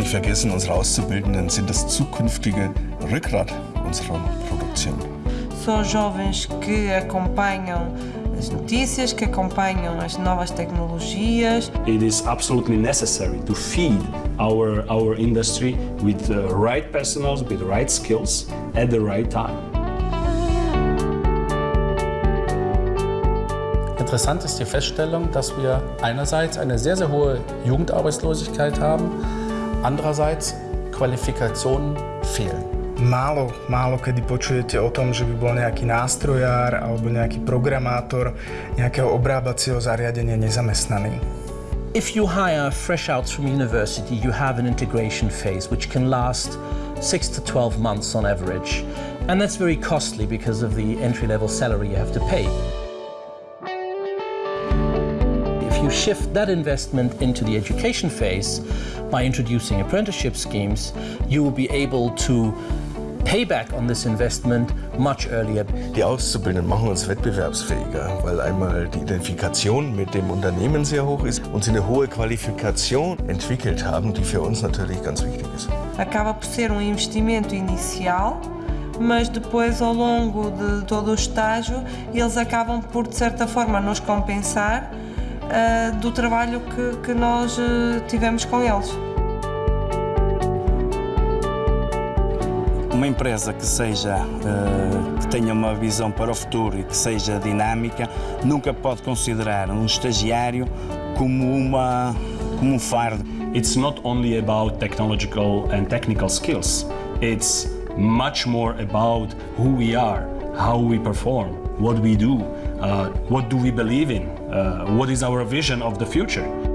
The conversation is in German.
vergessen, unsere Auszubildenden sind das zukünftige Rückgrat unserer Produktion. São jovens que acompanham as notícias, que acompanham as novas tecnologias. It is absolutely necessary to feed our, our industry with the right personnel, with the right skills at the right time. Interessant ist die Feststellung, dass wir einerseits eine sehr, sehr hohe Jugendarbeitslosigkeit haben, andererseits Qualifikationen fehlen. Málo, málo kedy počujete o tom, že by bol nejaký nástrojár alebo nejaký programátor nejakého obrábacieho zariadenia nezamestnaný. If you hire fresh outs from university, you have an integration phase which can last 6 to 12 months on average. And that's very costly because of the entry-level salary you have to pay. You shift that investment into the education phase by introducing apprenticeship schemes, you will be able to payback on this investment much earlier. Die Auszubildenden machen uns wettbewerbsfähiger, weil einmal die Identifikation mit dem Unternehmen sehr hoch ist und sie eine hohe Qualifikation entwickelt haben, die für uns natürlich ganz wichtig ist. Acaba por ser um investimento inicial, mas depois, ao longo de todo o estágio, eles acabam por, de certa forma, nos compensar uh, do trabalho que, que nós uh, tivemos com eles. Uma empresa que seja uh, que tenha uma visão para o futuro e que seja dinâmica nunca pode considerar um estagiário como uma como um fardo. It's not only about technological and technical skills. It's much more about who we are, how we perform, what we do, uh, what do we believe in, Uh, what is our vision of the future.